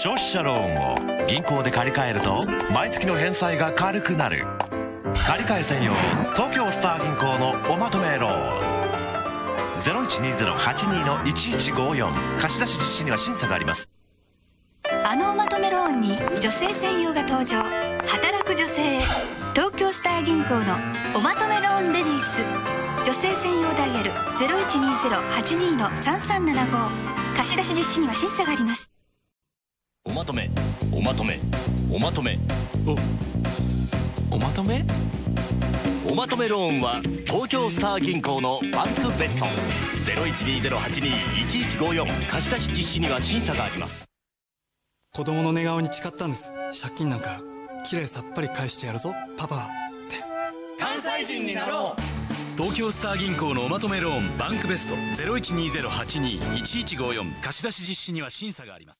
消費者ローンを銀行で借り換えると毎月の返済が軽くなる。借り換え専用東京スター銀行のおまとめローン。0120-82-1154貸し出し実施には審査があります。あのおまとめローンに女性専用が登場。働く女性へ東京スター銀行のおまとめローンレディース。女性専用ダイヤル0120-82-3375貸し出し実施には審査があります。とめおまとめおまとめ。お。おまとめ？おまとめローンは東京スター銀行のバンクベスト。012082-1154貸し出し実施には審査があります。子供の寝顔に誓ったんです。借金なんかきれいさっぱり返してやるぞパパ。はって。関西人になろう。東京スター銀行のおまとめローンバンクベスト。012082-1154貸し出し実施には審査があります